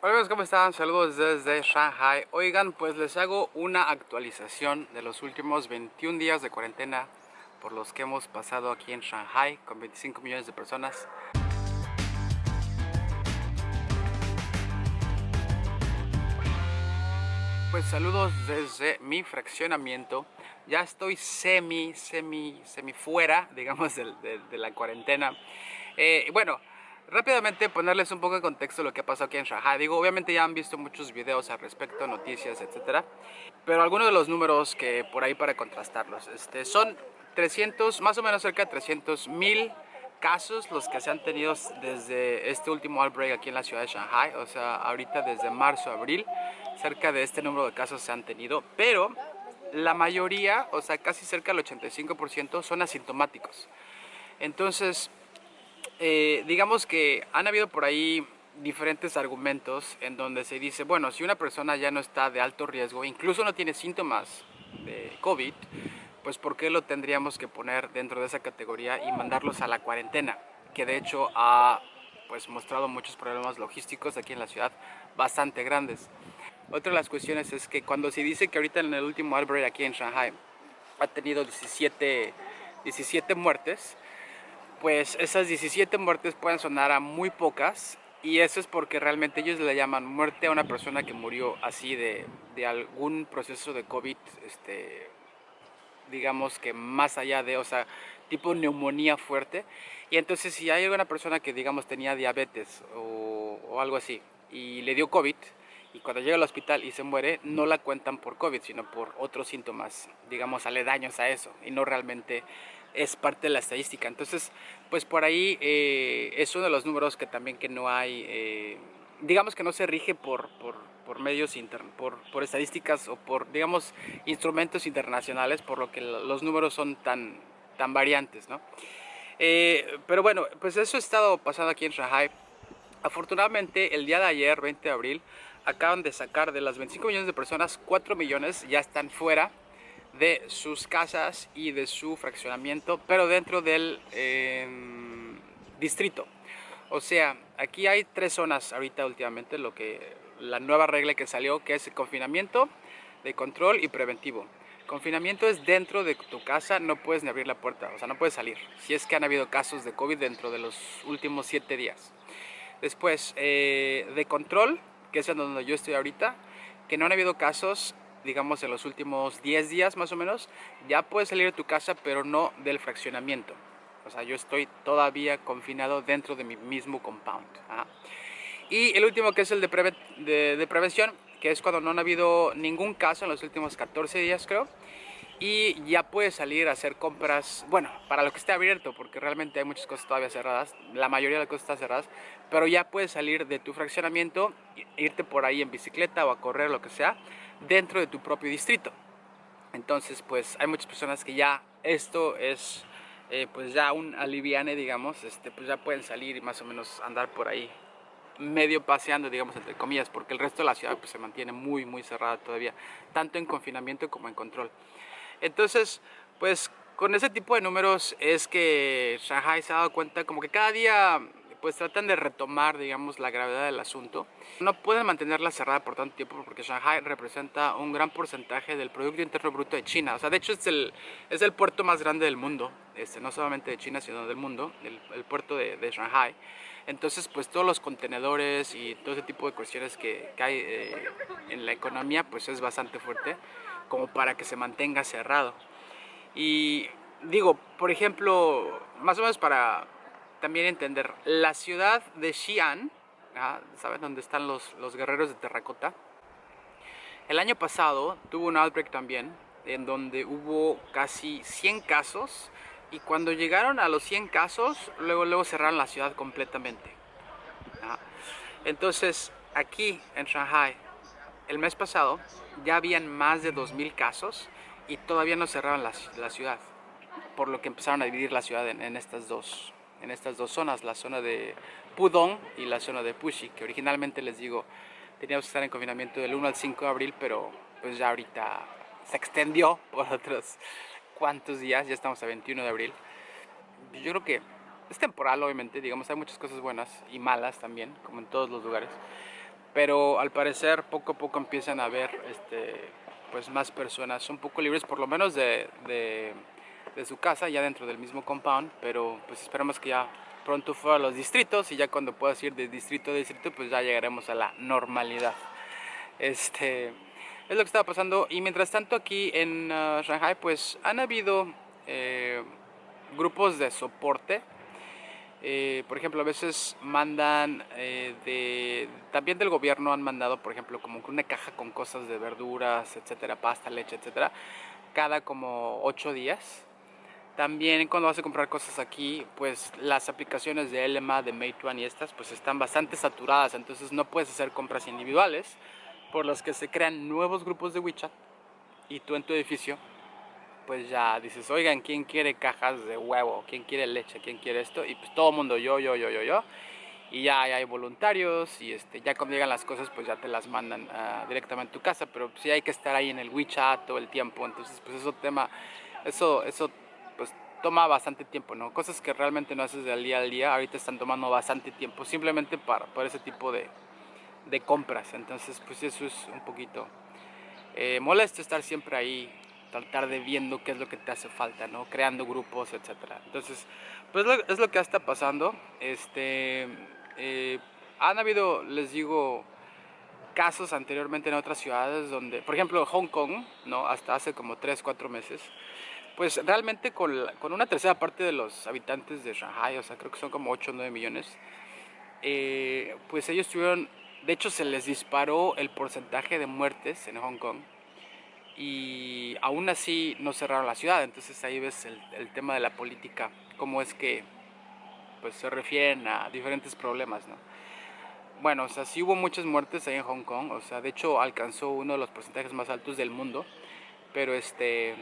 Hola amigos, ¿cómo están? Saludos desde Shanghai. Oigan, pues les hago una actualización de los últimos 21 días de cuarentena por los que hemos pasado aquí en Shanghai con 25 millones de personas. Pues saludos desde mi fraccionamiento. Ya estoy semi, semi, semi fuera, digamos, de, la cuarentena. Eh, bueno, Rápidamente ponerles un poco de contexto lo que ha pasado aquí en Shanghai. Digo, obviamente ya han visto muchos videos al respecto, noticias, etcétera. Pero algunos de los números que por ahí para contrastarlos. Este, son 300, más o menos cerca de 300 mil casos los que se han tenido desde este último outbreak aquí en la ciudad de Shanghai. O sea, ahorita desde marzo abril, cerca de este número de casos se han tenido. Pero la mayoría, o sea, casi cerca del 85% son asintomáticos. Entonces, eh, digamos que han habido por ahí diferentes argumentos en donde se dice, bueno, si una persona ya no está de alto riesgo, incluso no tiene síntomas de COVID, pues ¿por qué lo tendríamos que poner dentro de esa categoría y mandarlos a la cuarentena? Que de hecho ha pues, mostrado muchos problemas logísticos aquí en la ciudad bastante grandes. Otra de las cuestiones es que cuando se dice que ahorita en el último outbreak aquí en Shanghai ha tenido 17, 17 muertes, pues esas 17 muertes pueden sonar a muy pocas y eso es porque realmente ellos le llaman muerte a una persona que murió así de, de algún proceso de COVID, este, digamos que más allá de, o sea, tipo neumonía fuerte. Y entonces si hay alguna persona que digamos tenía diabetes o, o algo así y le dio COVID, y cuando llega al hospital y se muere, no la cuentan por COVID, sino por otros síntomas, digamos, aledaños a eso, y no realmente es parte de la estadística. Entonces, pues por ahí eh, es uno de los números que también que no hay, eh, digamos que no se rige por, por, medios, internos, por, por, estadísticas o por, digamos, instrumentos internacionales, por lo que los números son tan, tan variantes, ¿no? Eh, pero bueno, pues eso ha estado pasando aquí en Shanghai. Afortunadamente, el día de ayer, 20 de abril, acaban de sacar de las 25 millones de personas, 4 millones ya están fuera de sus casas y de su fraccionamiento, pero dentro del em, distrito. O sea, aquí hay tres zonas ahorita últimamente, lo que la nueva regla que salió, que es el confinamiento, de control y preventivo. Confinamiento es dentro de tu casa, no puedes ni abrir la puerta, o sea, no puedes salir. Si es que han habido casos de COVID dentro de los últimos siete días. Después, eh, de control, que es donde yo estoy ahorita, que no han habido casos digamos en los últimos 10 días más o menos, ya puedes salir de tu casa, pero no del fraccionamiento. O sea, yo estoy todavía confinado dentro de mi mismo compound. Y el último que es el de, prevención, que es cuando no ha habido ningún caso en los últimos 14 días creo. Y ya puedes salir a hacer compras, bueno, para lo que esté abierto, porque realmente hay muchas cosas todavía cerradas, la mayoría de las cosas están cerradas, pero ya puedes salir de tu fraccionamiento, irte por ahí en bicicleta o a correr, lo que sea, dentro de tu propio distrito. Entonces, pues hay muchas personas que ya esto es eh, pues ya un aliviane, digamos, este, pues ya pueden salir y más o menos andar por ahí medio paseando, digamos, entre comillas, porque el resto de la ciudad pues, se mantiene muy, muy cerrada todavía, tanto en confinamiento como en control. Entonces, pues con ese tipo de números es que Shanghai se ha dado cuenta como que cada día pues tratan de retomar, digamos, la gravedad del asunto. No pueden mantenerla cerrada por tanto tiempo porque Shanghai representa un gran porcentaje del Producto Interno Bruto de China. O sea, de hecho es el, es el puerto más grande del mundo, este, no solamente de China, sino del mundo, el, puerto de, de, Shanghai. Entonces, pues todos los contenedores y todo ese tipo de cuestiones que, que hay eh, en la economía, pues es bastante fuerte como para que se mantenga cerrado. Y digo, por ejemplo, más o menos para también entender, la ciudad de Xi'an, ¿saben dónde están los, los guerreros de terracota? El año pasado tuvo un outbreak también, en donde hubo casi 100 casos, y cuando llegaron a los 100 casos, luego, luego cerraron la ciudad completamente. Entonces, aquí en Shanghai, el mes pasado, ya habían más de 2.000 casos, y todavía no cerraban la, ciudad, por lo que empezaron a dividir la ciudad en, en estas dos en estas dos zonas, la zona de Pudong y la zona de Puxi, que originalmente les digo, teníamos que estar en confinamiento del 1 al 5 de abril, pero pues ya ahorita se extendió por otros cuantos días, ya estamos a 21 de abril. Yo creo que es temporal, obviamente, digamos, hay muchas cosas buenas y malas también, como en todos los lugares. Pero al parecer poco a poco empiezan a haber este, pues más personas un poco libres, por lo menos de, de, de, su casa, ya dentro del mismo compound, pero pues esperamos que ya pronto fuera a los distritos y ya cuando puedas ir de distrito a distrito, pues ya llegaremos a la normalidad. Este, es lo que estaba pasando y mientras tanto aquí en uh, Shanghai pues han habido eh, grupos de soporte eh, por ejemplo, a veces mandan, eh, de, también del gobierno han mandado, por ejemplo, como una caja con cosas de verduras, etcétera, pasta, leche, etcétera, cada como ocho días. También cuando vas a comprar cosas aquí, pues las aplicaciones de LMA, de Meituan y estas, pues están bastante saturadas, entonces no puedes hacer compras individuales, por las que se crean nuevos grupos de WeChat y tú en tu edificio pues ya dices, oigan, ¿quién quiere cajas de huevo? ¿Quién quiere leche? ¿Quién quiere esto? Y pues todo el mundo, yo, yo, yo, yo, yo. Y ya, hay voluntarios y este, ya cuando llegan las cosas pues ya te las mandan uh, directamente a tu casa, pero sí hay que estar ahí en el WeChat todo el tiempo, entonces pues eso tema, eso, eso pues toma bastante tiempo, ¿no? Cosas que realmente no haces del día al día, ahorita están tomando bastante tiempo, simplemente para, para ese tipo de, de compras, entonces pues eso es un poquito eh, molesto estar siempre ahí tratar de viendo qué es lo que te hace falta, ¿no? Creando grupos, etcétera. Entonces, pues es lo que está pasando. Este, eh, han habido, les digo, casos anteriormente en otras ciudades donde, por ejemplo, Hong Kong, ¿no? Hasta hace como 3, 4 meses, pues realmente con, con, una tercera parte de los habitantes de Shanghai, o sea, creo que son como 8 o 9 millones, eh, pues ellos tuvieron, de hecho se les disparó el porcentaje de muertes en Hong Kong y aún así no cerraron la ciudad. Entonces ahí ves el, tema de la política, cómo es que pues, se refieren a diferentes problemas. ¿no? Bueno, o sea, sí hubo muchas muertes ahí en Hong Kong, o sea, de hecho alcanzó uno de los porcentajes más altos del mundo, pero este...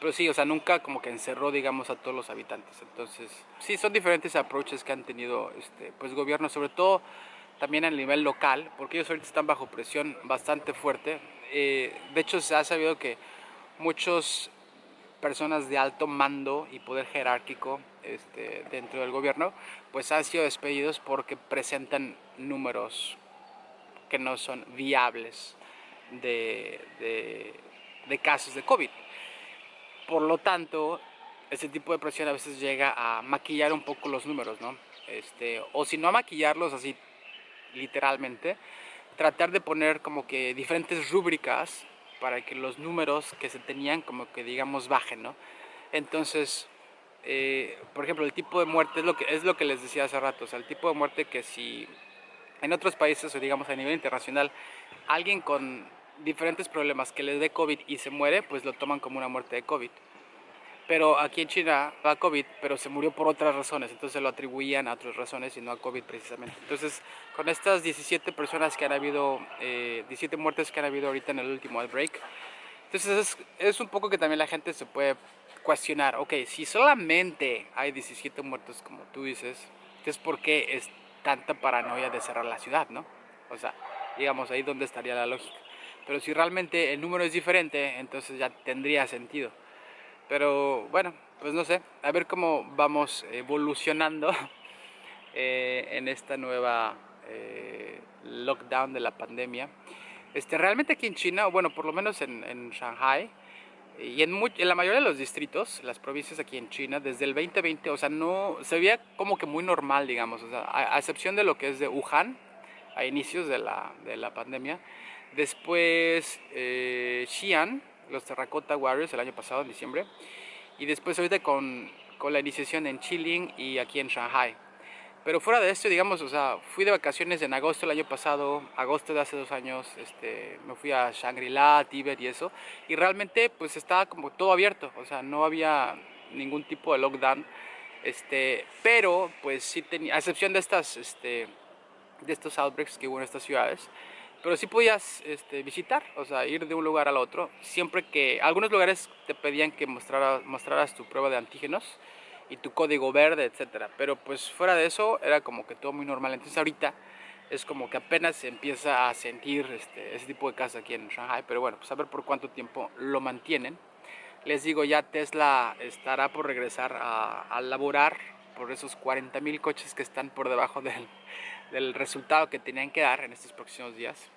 Pero sí, o sea, nunca como que encerró, digamos, a todos los habitantes. Entonces, sí, son diferentes approaches que han tenido, este, pues, gobiernos, sobre todo también a nivel local, porque ellos ahorita están bajo presión bastante fuerte eh, de hecho se ha sabido que muchas personas de alto mando y poder jerárquico este, dentro del gobierno pues han sido despedidos porque presentan números que no son viables de, de, casos de COVID. Por lo tanto, ese tipo de presión a veces llega a maquillar un poco los números, ¿no? Este, o si no a maquillarlos así literalmente, tratar de poner como que diferentes rúbricas para que los números que se tenían como que digamos bajen, ¿no? Entonces, eh, por ejemplo, el tipo de muerte es lo, que, es lo que les decía hace rato, o sea, el tipo de muerte que si en otros países o digamos a nivel internacional alguien con diferentes problemas que le dé COVID y se muere, pues lo toman como una muerte de COVID pero aquí en China va COVID, pero se murió por otras razones, entonces lo atribuían a otras razones y no a COVID precisamente. Entonces, con estas 17 personas que han habido, eh, 17 muertes que han habido ahorita en el último outbreak, entonces es, es, un poco que también la gente se puede cuestionar, ok, si solamente hay 17 muertos como tú dices, entonces ¿por qué es tanta paranoia de cerrar la ciudad, no? O sea, digamos, ahí donde estaría la lógica. Pero si realmente el número es diferente, entonces ya tendría sentido. Pero bueno, pues no sé, a ver cómo vamos evolucionando eh, en esta nueva eh, lockdown de la pandemia. Este, realmente aquí en China, bueno, por lo menos en, en Shanghai, y en, en, la mayoría de los distritos, las provincias aquí en China, desde el 2020, o sea, no, se veía como que muy normal, digamos, o sea, a, excepción de lo que es de Wuhan, a inicios de la, de la pandemia. Después eh, Xi'an, los Terracotta Warriors el año pasado, en diciembre. Y después ahorita con, con la iniciación en Chiling y aquí en Shanghai. Pero fuera de esto, digamos, o sea, fui de vacaciones en agosto el año pasado, agosto de hace dos años, este, me fui a Shangri-La, Tíbet y eso, y realmente pues estaba como todo abierto, o sea, no había ningún tipo de lockdown, este, pero pues sí tenía, a excepción de estas, este, de estos outbreaks que hubo en estas ciudades, pero sí podías este, visitar, o sea, ir de un lugar al otro, siempre que algunos lugares te pedían que mostraras, tu prueba de antígenos y tu código verde, etcétera, pero pues fuera de eso era como que todo muy normal, entonces ahorita es como que apenas se empieza a sentir este, ese tipo de casa aquí en Shanghai, pero bueno, pues a ver por cuánto tiempo lo mantienen. Les digo, ya Tesla estará por regresar a, a laborar por esos 40 mil coches que están por debajo del, del resultado que tenían que dar en estos próximos días.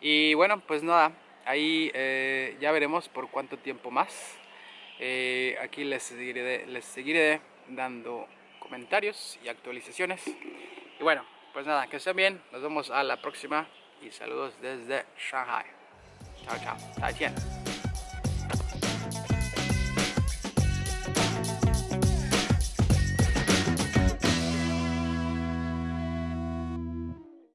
Y bueno, pues nada, ahí eh, ya veremos por cuánto tiempo más. Eh, aquí les seguiré, les seguiré dando comentarios y actualizaciones. Y bueno, pues nada, que estén bien, nos vemos a la próxima y saludos desde Shanghai. Chao, chao, 再见。